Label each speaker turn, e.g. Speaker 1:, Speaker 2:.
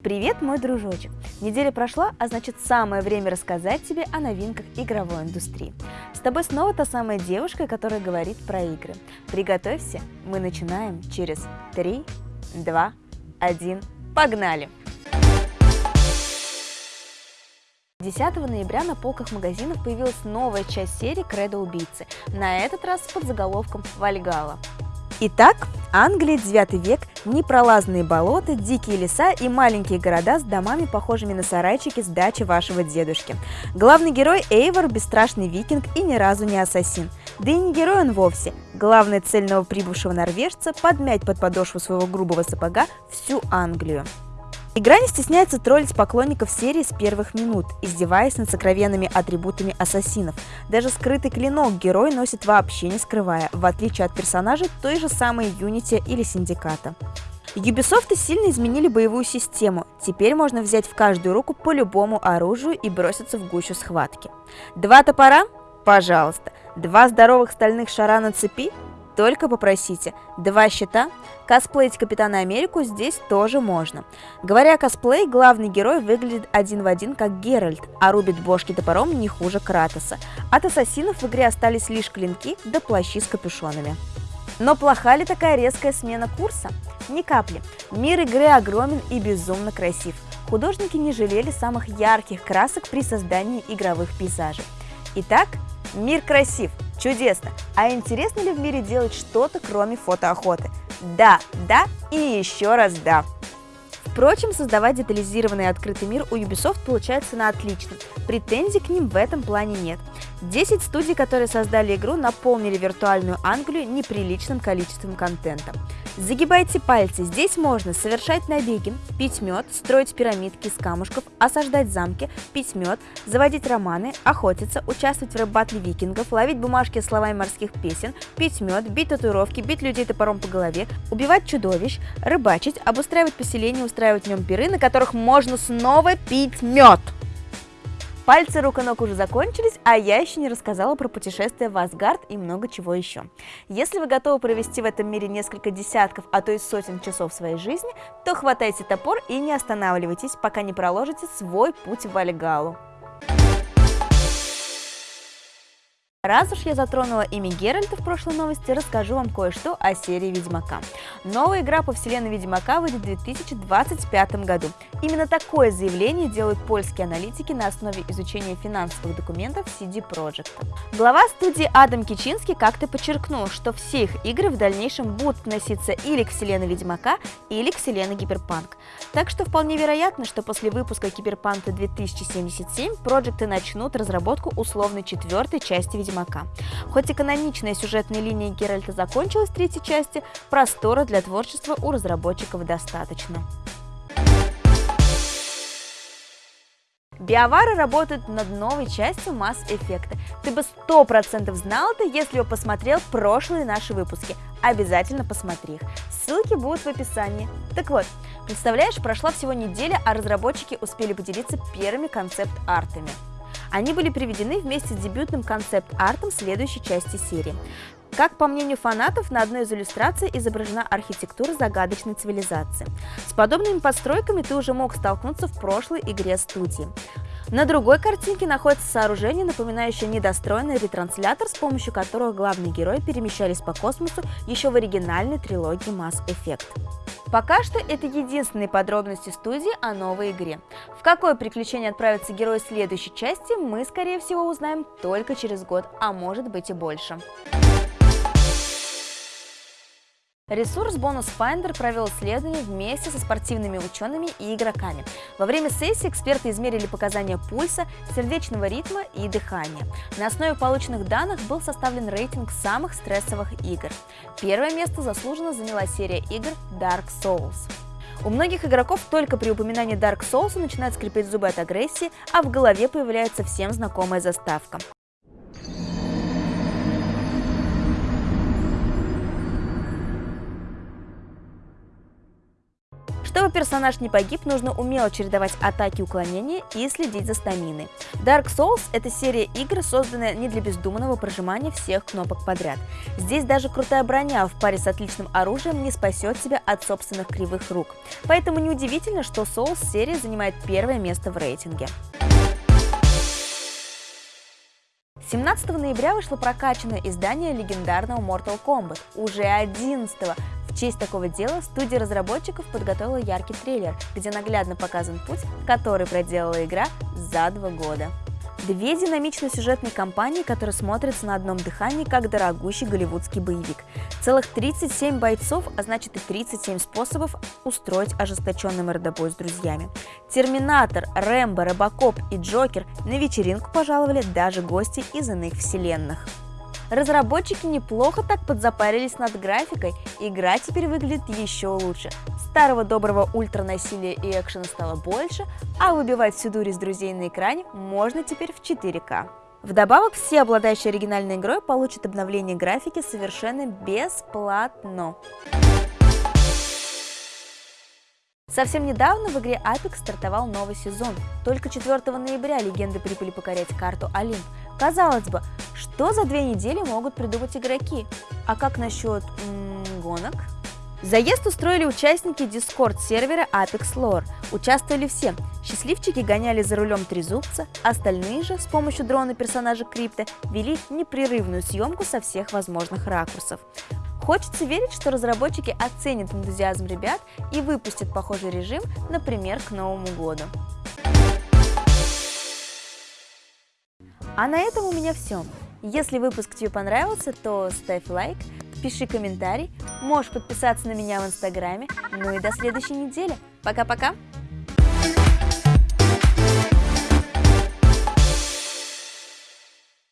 Speaker 1: Привет, мой дружочек! Неделя прошла, а значит самое время рассказать тебе о новинках игровой индустрии. С тобой снова та самая девушка, которая говорит про игры. Приготовься, мы начинаем через 3, 2, 1, погнали! 10 ноября на полках магазинов появилась новая часть серии «Кредо убийцы», на этот раз под заголовком «Вальгала». Итак, Англия, 9 век, непролазные болота, дикие леса и маленькие города с домами, похожими на сарайчики с дачи вашего дедушки. Главный герой Эйвор – бесстрашный викинг и ни разу не ассасин. Да и не герой он вовсе. Главная цель новоприбывшего норвежца – подмять под подошву своего грубого сапога всю Англию. Игра не стесняется троллить поклонников серии с первых минут, издеваясь над сокровенными атрибутами ассасинов. Даже скрытый клинок герой носит вообще не скрывая, в отличие от персонажей той же самой Unity или Синдиката. Ubisoft сильно изменили боевую систему. Теперь можно взять в каждую руку по любому оружию и броситься в гущу схватки. Два топора? Пожалуйста. Два здоровых стальных шара на цепи? Только попросите. Два щита? Косплеить Капитана Америку здесь тоже можно. Говоря о косплей, главный герой выглядит один в один как Геральт, а рубит бошки топором не хуже Кратоса. От ассасинов в игре остались лишь клинки да плащи с капюшонами. Но плоха ли такая резкая смена курса? Ни капли. Мир игры огромен и безумно красив. Художники не жалели самых ярких красок при создании игровых пейзажей. Итак, мир красив, Чудесно! А интересно ли в мире делать что-то, кроме фотоохоты? Да, да и еще раз да! Впрочем, создавать детализированный открытый мир у Ubisoft получается на отлично. Претензий к ним в этом плане нет. 10 студий, которые создали игру, наполнили виртуальную Англию неприличным количеством контента. Загибайте пальцы, здесь можно совершать набеги, пить мед, строить пирамидки из камушков, осаждать замки, пить мед, заводить романы, охотиться, участвовать в рэп-батле викингов, ловить бумажки с словами морских песен, пить мед, бить татуировки, бить людей топором по голове, убивать чудовищ, рыбачить, обустраивать поселения, устраивать в нем пиры, на которых можно снова пить мед. Пальцы рук и ног уже закончились, а я еще не рассказала про путешествие в Асгард и много чего еще. Если вы готовы провести в этом мире несколько десятков, а то и сотен часов своей жизни, то хватайте топор и не останавливайтесь, пока не проложите свой путь в Вальгалу. Раз уж я затронула имя Геральта в прошлой новости, расскажу вам кое-что о серии Ведьмака. Новая игра по вселенной Ведьмака выйдет в 2025 году. Именно такое заявление делают польские аналитики на основе изучения финансовых документов CD Projekt. Глава студии Адам Кичинский как-то подчеркнул, что все их игры в дальнейшем будут относиться или к вселенной Ведьмака, или к вселенной Гиперпанк. Так что вполне вероятно, что после выпуска Киберпанка 2077 проекты начнут разработку условной четвертой части Ведьмака Ведьмака. Хоть и каноничная сюжетная линия Геральта закончилась в третьей части, простора для творчества у разработчиков достаточно. Биовары работают над новой частью Mass Effect. Ты бы сто процентов знал это, если бы посмотрел прошлые наши выпуски. Обязательно посмотри их. Ссылки будут в описании. Так вот, представляешь, прошла всего неделя, а разработчики успели поделиться первыми концепт-артами. Они были приведены вместе с дебютным концепт-артом следующей части серии. Как по мнению фанатов, на одной из иллюстраций изображена архитектура загадочной цивилизации. С подобными постройками ты уже мог столкнуться в прошлой игре студии. На другой картинке находится сооружение, напоминающее недостроенный ретранслятор, с помощью которого главные герои перемещались по космосу еще в оригинальной трилогии Mass Effect. Пока что это единственные подробности студии о новой игре. В какое приключение отправится герой следующей части, мы, скорее всего, узнаем только через год, а может быть и больше. Ресурс Bonus Finder провел исследование вместе со спортивными учеными и игроками. Во время сессии эксперты измерили показания пульса, сердечного ритма и дыхания. На основе полученных данных был составлен рейтинг самых стрессовых игр. Первое место заслуженно заняла серия игр Dark Souls. У многих игроков только при упоминании Dark Souls начинают скрипеть зубы от агрессии, а в голове появляется всем знакомая заставка. Чтобы персонаж не погиб, нужно умело чередовать атаки и уклонения и следить за стаминой. Dark Souls – это серия игр, созданная не для бездумного прожимания всех кнопок подряд. Здесь даже крутая броня в паре с отличным оружием не спасет тебя от собственных кривых рук. Поэтому неудивительно, что Souls серия занимает первое место в рейтинге. 17 ноября вышло прокачанное издание легендарного Mortal Kombat, уже 11 -го. В честь такого дела студия разработчиков подготовила яркий трейлер, где наглядно показан путь, который проделала игра за два года. Две динамичные сюжетные кампании, которые смотрятся на одном дыхании, как дорогущий голливудский боевик. Целых 37 бойцов, а значит и 37 способов устроить ожесточенный мордобой с друзьями. Терминатор, Рэмбо, Робокоп и Джокер на вечеринку пожаловали даже гости из иных вселенных. Разработчики неплохо так подзапарились над графикой, игра теперь выглядит еще лучше. Старого доброго ультранасилия и экшена стало больше, а выбивать всю дурь из друзей на экране можно теперь в 4К. Вдобавок, все обладающие оригинальной игрой получат обновление графики совершенно бесплатно. Совсем недавно в игре Apex стартовал новый сезон. Только 4 ноября легенды прибыли покорять карту Олимп. Казалось бы, что за две недели могут придумать игроки? А как насчет гонок? Заезд устроили участники дискорд-сервера Apex Lore. Участвовали все. Счастливчики гоняли за рулем трезубца, остальные же с помощью дрона персонажа Крипта вели непрерывную съемку со всех возможных ракурсов. Хочется верить, что разработчики оценят энтузиазм ребят и выпустят похожий режим, например, к Новому году. А на этом у меня все. Если выпуск тебе понравился, то ставь лайк, пиши комментарий, можешь подписаться на меня в инстаграме. Ну и до следующей недели. Пока-пока!